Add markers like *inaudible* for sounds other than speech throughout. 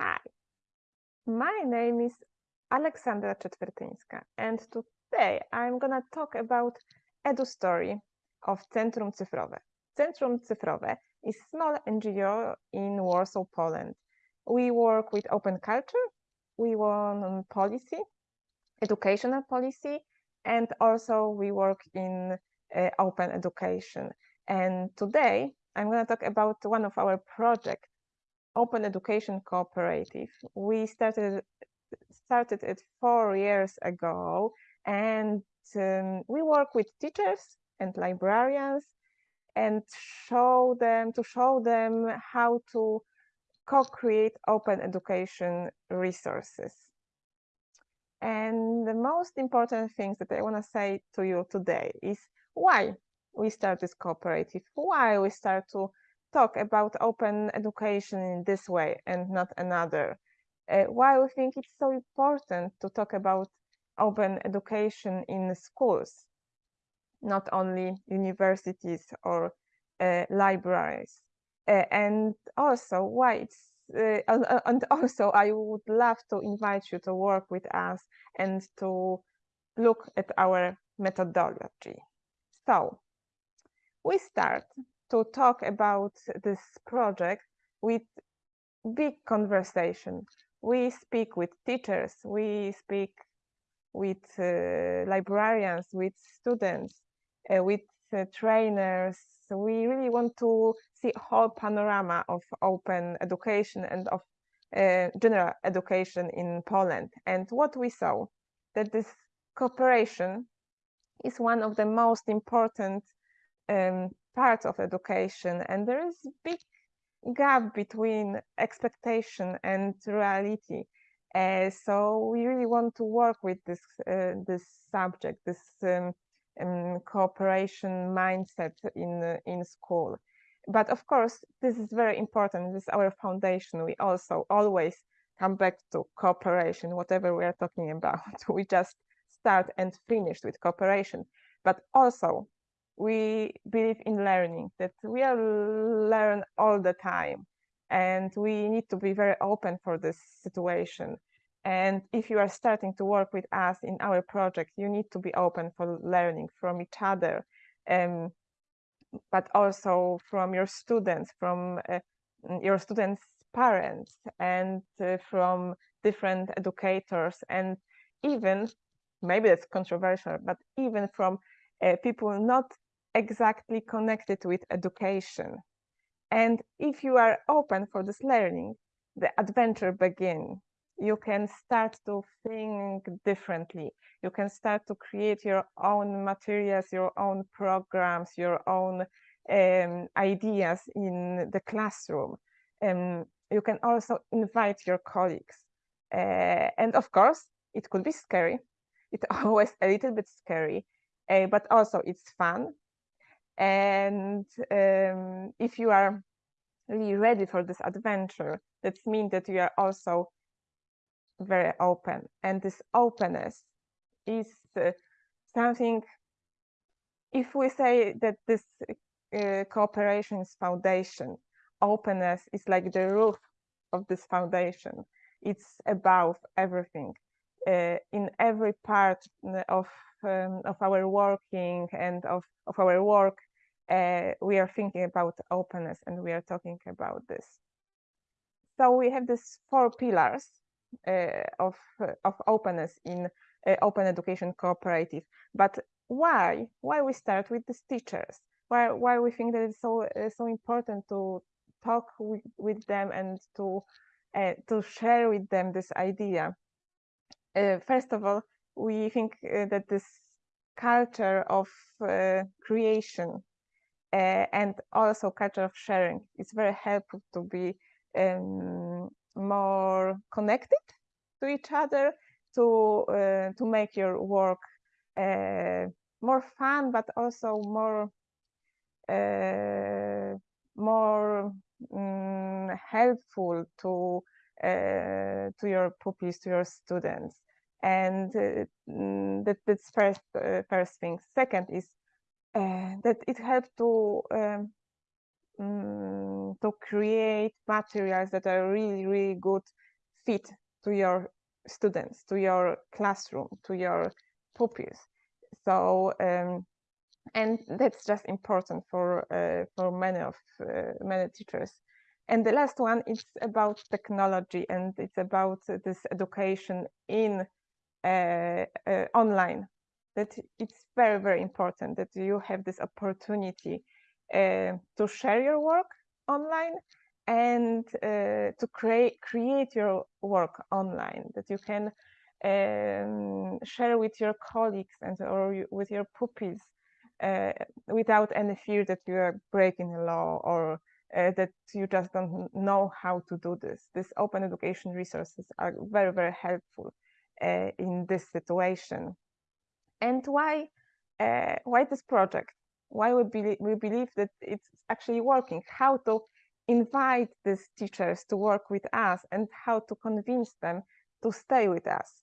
Hi, my name is Aleksandra Czetwertyńska, and today I'm gonna talk about edu story of Centrum Cyfrowe. Centrum Cyfrowe is small NGO in Warsaw, Poland. We work with open culture, we work on policy, educational policy, and also we work in uh, open education. And today I'm going to talk about one of our projects, Open Education Cooperative. We started started it four years ago, and um, we work with teachers and librarians and show them to show them how to co-create open education resources. And the most important things that I want to say to you today is why we start this cooperative, why we start to talk about open education in this way and not another, uh, why we think it's so important to talk about open education in schools, not only universities or uh, libraries, uh, and also why it's uh, and also I would love to invite you to work with us and to look at our methodology. So we start to talk about this project with big conversation. We speak with teachers, we speak with uh, librarians, with students, uh, with uh, trainers. We really want to see whole panorama of open education and of uh, general education in Poland. And what we saw, that this cooperation is one of the most important um, parts of education and there is big gap between expectation and reality. Uh, so we really want to work with this uh, this subject this um, um, cooperation mindset in uh, in school. But of course this is very important. This is our foundation. We also always come back to cooperation whatever we are talking *laughs* about. We just start and finish with cooperation. But also we believe in learning that we are learn all the time. And we need to be very open for this situation. And if you are starting to work with us in our project you need to be open for learning from each other. Um, but also from your students from uh, your students parents and uh, from different educators and even maybe it's controversial but even from uh, people not exactly connected with education. And if you are open for this learning, the adventure begin. You can start to think differently. You can start to create your own materials, your own programs, your own um, ideas in the classroom. Um, you can also invite your colleagues. Uh, and of course, it could be scary. It's *laughs* always a little bit scary, uh, but also it's fun and um, if you are really ready for this adventure, that means that you are also very open. And this openness is uh, something, if we say that this uh, cooperation is foundation, openness is like the roof of this foundation. It's above everything. Uh, in every part of um, of our working and of, of our work, uh, we are thinking about openness and we are talking about this. So we have these four pillars uh, of, uh, of openness in uh, open education cooperative. But why? Why we start with these teachers? Why, why we think that it's so, uh, so important to talk with, with them and to, uh, to share with them this idea? first of all, we think that this culture of creation uh, and also culture of sharing. It's very helpful to be um, more connected to each other, to uh, to make your work uh, more fun, but also more uh, more um, helpful to to your pupils, to your students. And mm, that, that's first first thing. Second is that it helped to um, um, to create materials that are really really good fit to your students, to your classroom, to your pupils. So, um, and that's just important for uh, for many of uh, many teachers. And the last one is about technology, and it's about this education in uh, uh, online. That it's very very important that you have this opportunity uh, to share your work online and uh, to create create your work online that you can um, share with your colleagues and or with your pupils uh, without any fear that you are breaking the law or uh, that you just don't know how to do this. These open education resources are very, very helpful uh, in this situation. And why, uh, why this project? Why we believe, we believe that it's actually working? How to invite these teachers to work with us and how to convince them to stay with us.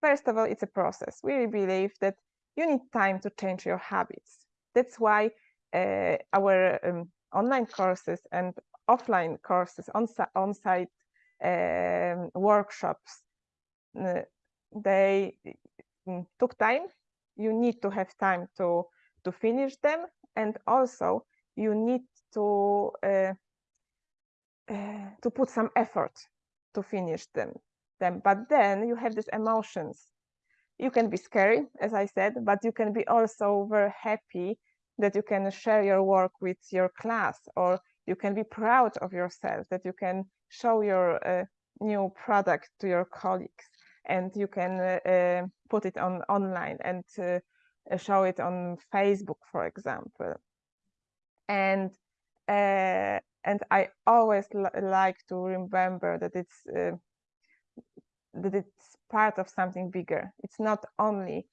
First of all, it's a process. We believe that you need time to change your habits. That's why uh, our um, online courses and offline courses, on-site um, workshops, uh, they mm, took time. You need to have time to, to finish them. And also you need to, uh, uh to put some effort to finish them. them. But then you have these emotions you can be scary, as I said, but you can be also very happy that you can share your work with your class or you can be proud of yourself that you can show your uh, new product to your colleagues and you can uh, put it on online and uh, show it on Facebook, for example. And uh, and I always like to remember that it's that it's part of something bigger. It's not only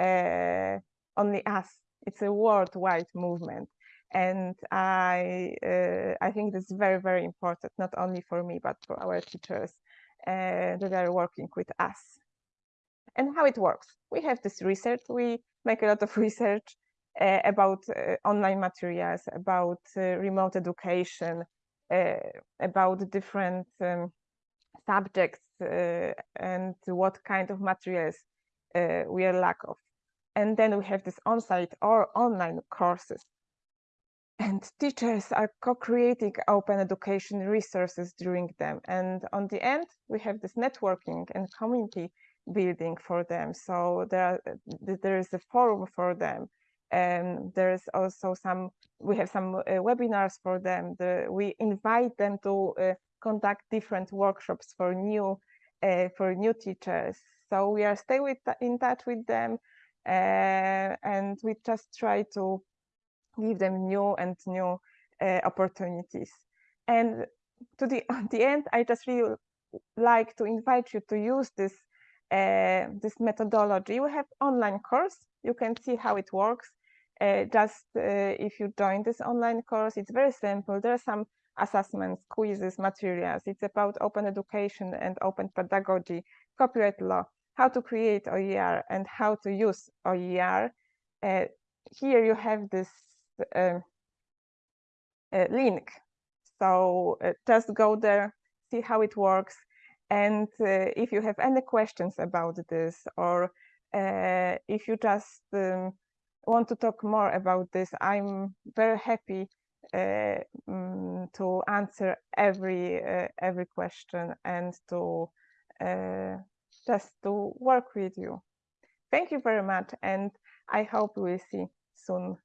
uh, only us. It's a worldwide movement, and I uh, I think this is very very important, not only for me but for our teachers that are working with us. And how it works? We have this research. We make a lot of *laughs* research uh, about uh, online materials, about uh, remote education, about different um, subjects uh, and what kind of materials uh, we are lack of. And then we have this on-site or online courses. And teachers are co-creating open education resources during them. And on the end, we have this networking and community building for them. So there, are, there is a forum for them. And there's also some, we have some uh, webinars for them. The, we invite them to uh, conduct different workshops for new uh, for new teachers. So we are stay with in touch with them, uh, and we just try to give them new and new uh, opportunities. And to the *laughs* the end, I just really like to invite you to use this uh, this methodology. We have online course. You can see how it works. Uh, just uh, if you join this online course, it's very simple. There are some assessments, quizzes, materials. It's about open education and open pedagogy, copyright law, how to create OER and how to use OER. Uh, here you have this link. So uh, just go there, see how it works. And uh, if you have any questions about this, or uh, if you just um, want to talk more about this, I'm very happy um, to answer every uh, every question and to uh, just to work with you. Thank you very much, and I hope we'll see soon